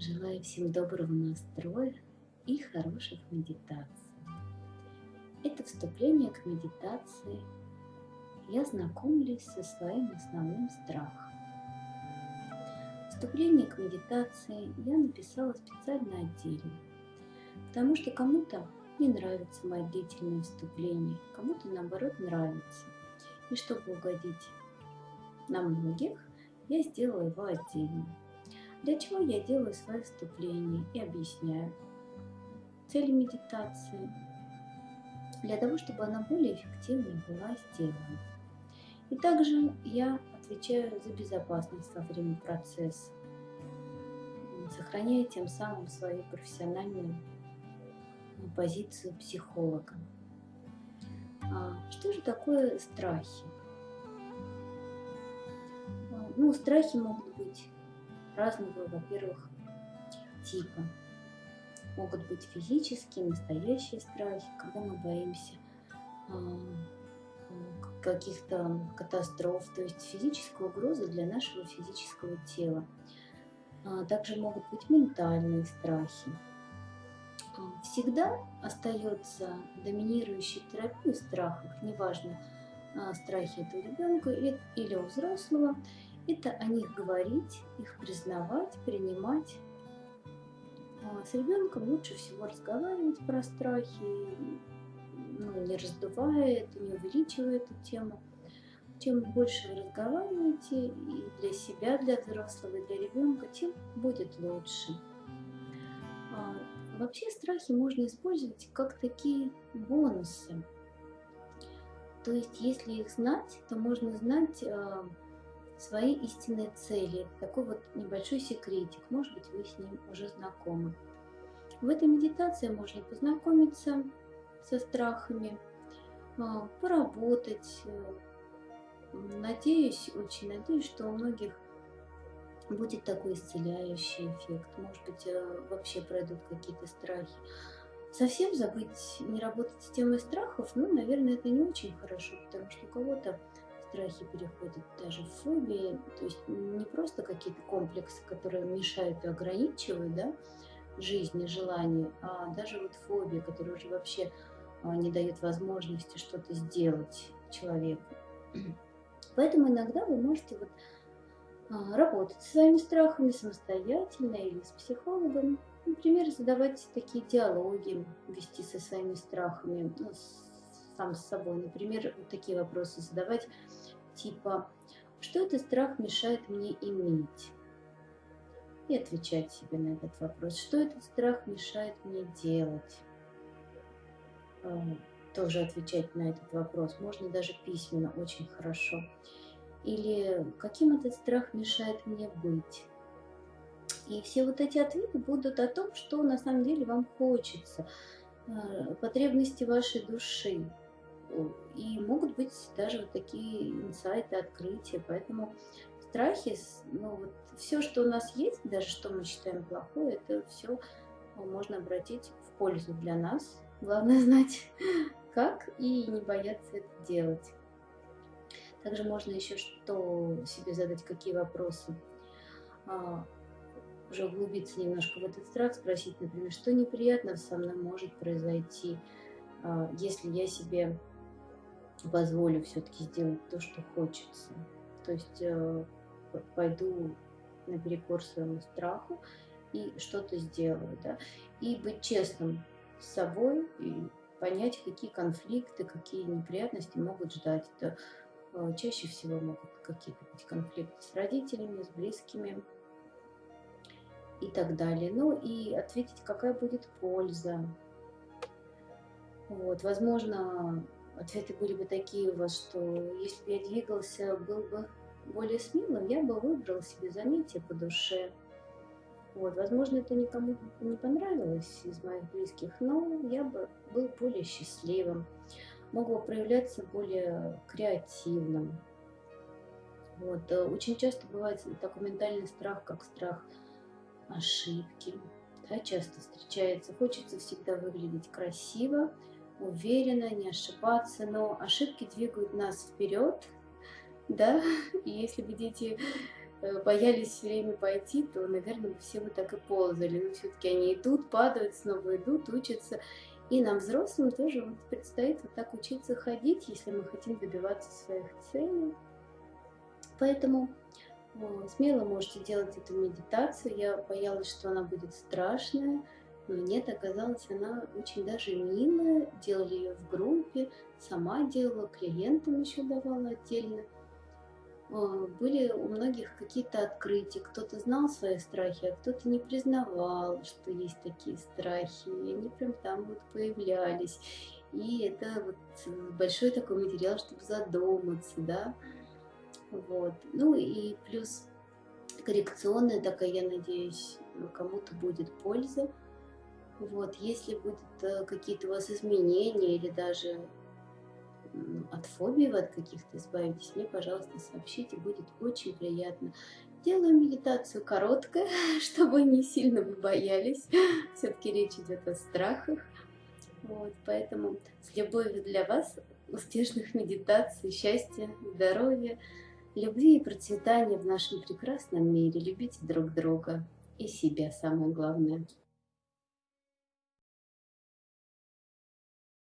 Желаю всем доброго настроя и хороших медитаций. Это вступление к медитации. Я знакомлюсь со своим основным страхом. Вступление к медитации я написала специально отдельно, потому что кому-то не нравится мое длительное вступление, кому-то наоборот нравится. И чтобы угодить на многих, я сделала его отдельно. Для чего я делаю свое вступление и объясняю. Цель медитации для того, чтобы она более эффективно была сделана. И также я отвечаю за безопасность во время процесса, сохраняя тем самым свою профессиональную позицию психолога. А что же такое страхи? Ну, страхи могут быть разного, во-первых, типа. Могут быть физические, настоящие страхи, когда мы боимся а, каких-то катастроф, то есть физическая угроза для нашего физического тела. А, также могут быть ментальные страхи. А, всегда остается доминирующей терапия в страхах, неважно, страхи это у ребенка или у взрослого, это о них говорить, их признавать, принимать. А с ребенком лучше всего разговаривать про страхи, ну, не раздувая это, не увеличивая эту тему. Чем больше вы разговариваете и для себя, для взрослого, и для ребенка, тем будет лучше. А вообще страхи можно использовать как такие бонусы. То есть, если их знать, то можно знать а, свои истинные цели. Такой вот небольшой секретик. Может быть, вы с ним уже знакомы. В этой медитации можно познакомиться со страхами, а, поработать. Надеюсь, очень надеюсь, что у многих будет такой исцеляющий эффект. Может быть, э, вообще пройдут какие-то страхи. Совсем забыть, не работать с темой страхов, ну, наверное, это не очень хорошо, потому что у кого-то страхи переходят даже в фобии, то есть не просто какие-то комплексы, которые мешают и ограничивают да, жизнь и желание, а даже вот фобия, которая уже вообще а, не дает возможности что-то сделать человеку. Поэтому иногда вы можете вот а, работать со своими страхами самостоятельно или с психологом. Например, задавать такие диалоги, вести со своими страхами, ну, сам с собой. Например, вот такие вопросы задавать типа «Что этот страх мешает мне иметь?» И отвечать себе на этот вопрос. Что этот страх мешает мне делать? А, тоже отвечать на этот вопрос. Можно даже письменно, очень хорошо. Или каким этот страх мешает мне быть? И все вот эти ответы будут о том, что на самом деле вам хочется, а, потребности вашей души и могут быть даже вот такие инсайты, открытия. Поэтому страхи, ну вот все, что у нас есть, даже что мы считаем плохое, это все можно обратить в пользу для нас. Главное знать, как и не бояться это делать. Также можно еще что себе задать, какие вопросы. А, уже углубиться немножко в этот страх, спросить, например, что неприятно со мной может произойти, а, если я себе позволю все-таки сделать то, что хочется. То есть э, пойду наперекор своему страху и что-то сделаю. Да? И быть честным с собой и понять, какие конфликты, какие неприятности могут ждать. Это э, чаще всего могут какие-то быть конфликты с родителями, с близкими и так далее. Ну и ответить, какая будет польза. Вот, возможно, ответы были бы такие у вас, что если бы я двигался, был бы более смелым, я бы выбрал себе занятие по душе. Вот, возможно, это никому не понравилось из моих близких, но я бы был более счастливым, мог бы проявляться более креативным. Вот, э, очень часто бывает такой ментальный страх, как страх ошибки. Да, часто встречается. Хочется всегда выглядеть красиво, уверенно, не ошибаться, но ошибки двигают нас вперед, да, и если вы дети э, боялись все время пойти, то, наверное, все бы так и ползали. Но все-таки они идут, падают, снова идут, учатся. И нам, взрослым, тоже вот предстоит вот так учиться ходить, если мы хотим добиваться своих целей. Поэтому о, смело можете делать эту медитацию. Я боялась, что она будет страшная, но нет, оказалось, она очень даже милая. Делали ее в группе, сама делала, клиентам еще давала отдельно. Были у многих какие-то открытия, кто-то знал свои страхи, а кто-то не признавал, что есть такие страхи, и они прям там вот появлялись. И это вот большой такой материал, чтобы задуматься, да. Вот. Ну и плюс коррекционная такая, я надеюсь, кому-то будет польза. Вот, если будут э, какие-то у вас изменения или даже от фобии вы от каких-то избавитесь, мне, пожалуйста, сообщите, будет очень приятно. Делаю медитацию короткая, чтобы не сильно вы боялись. Все-таки речь идет о страхах. Вот, поэтому с любовью для вас успешных медитаций, счастья, здоровья, любви и процветания в нашем прекрасном мире. Любите друг друга и себя, самое главное.